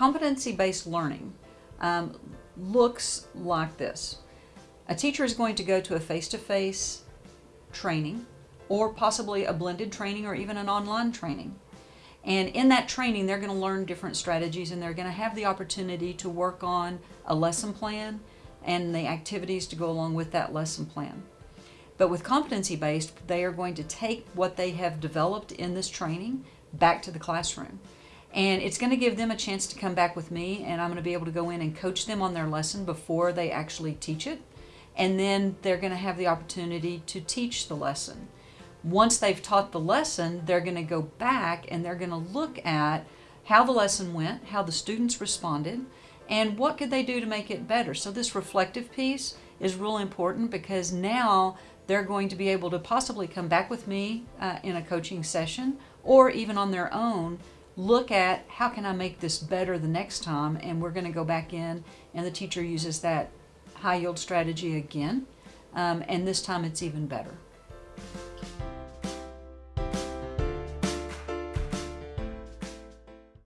competency-based learning um, looks like this. A teacher is going to go to a face-to-face -face training or possibly a blended training or even an online training. And in that training, they're going to learn different strategies and they're going to have the opportunity to work on a lesson plan and the activities to go along with that lesson plan. But with competency-based, they are going to take what they have developed in this training back to the classroom. And it's going to give them a chance to come back with me and I'm going to be able to go in and coach them on their lesson before they actually teach it. And then they're going to have the opportunity to teach the lesson. Once they've taught the lesson, they're going to go back and they're going to look at how the lesson went, how the students responded, and what could they do to make it better. So this reflective piece is really important because now they're going to be able to possibly come back with me uh, in a coaching session or even on their own look at how can I make this better the next time and we're going to go back in and the teacher uses that high yield strategy again um, and this time it's even better.